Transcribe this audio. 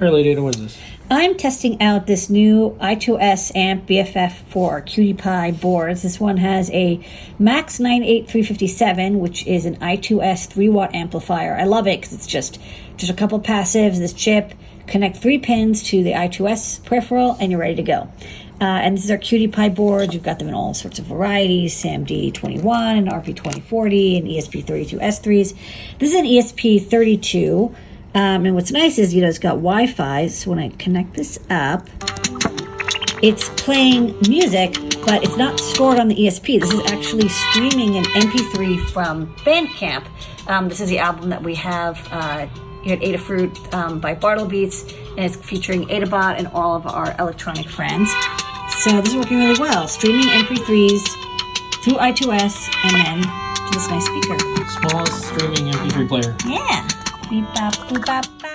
All right, Lady Ada, what is this? I'm testing out this new i2S amp BFF for QT Py boards. This one has a Max 98357, which is an i2S 3 watt amplifier. I love it because it's just just a couple passives, this chip, connect three pins to the i2S peripheral, and you're ready to go. Uh, and this is our QT Py boards. You've got them in all sorts of varieties, SAMD21 and RP2040 and ESP32S3s. This is an ESP32. Um, and what's nice is, you know, it's got Wi-Fi. So when I connect this up, it's playing music, but it's not stored on the ESP. This is actually streaming an MP3 from Bandcamp. Um, this is the album that we have uh, here at Adafruit um, by Bartle Beats, and it's featuring Adabot and all of our electronic friends. So this is working really well. Streaming MP3s through I2S and then to this nice speaker. Smallest streaming MP3 player. Yeah. di papu papa.